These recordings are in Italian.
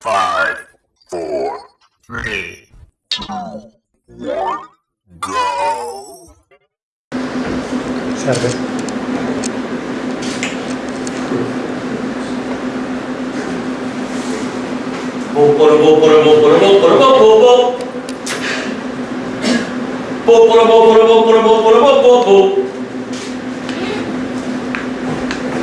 Five, four, three, two, one, go. Seven. Poporo, poporo, poporo, poporo, poporo, poporo, poporo, poporo, poporo, poporo, poporo, poporo,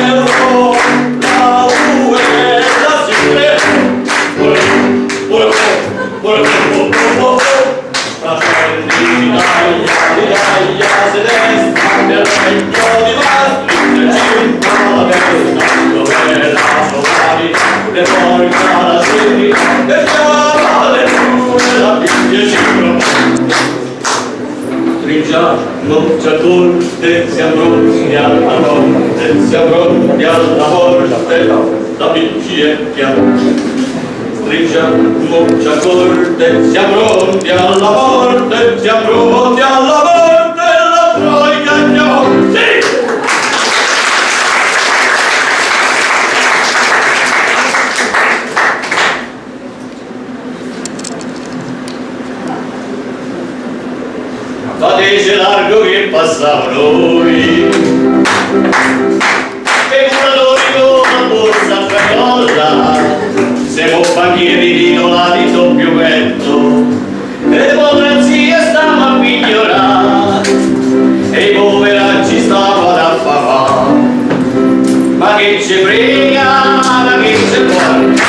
감사합니다. cominciamo c'è tutte siamo pronti alla morte, siamo pronti alla morte la bici è chiara. Striscia muccia corte siamo pronti alla morte siamo pronti alla morte da largo che passa a noi e curatori con la borsa ferrolla siamo banchieri di nolati doppio vento e l'ipocrazia stava a migliorare. E i poveracci stavano a papà ma che ci prega ma che ci guarda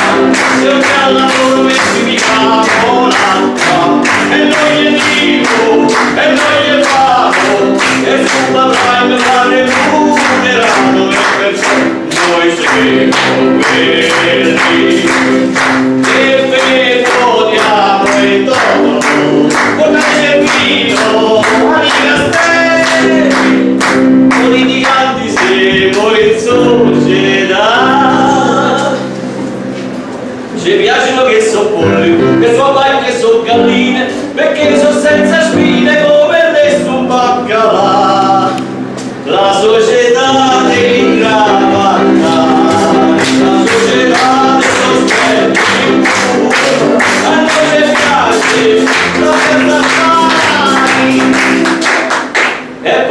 se un callavoro messi mi fa volare del mare funeranno e per noi seguiamo quelli e Pedro diamo e dono con il vino ai castelli con i giganti seguo in società ci piacciono che sono polli che sono vacche che sono galline perché sono senza spine.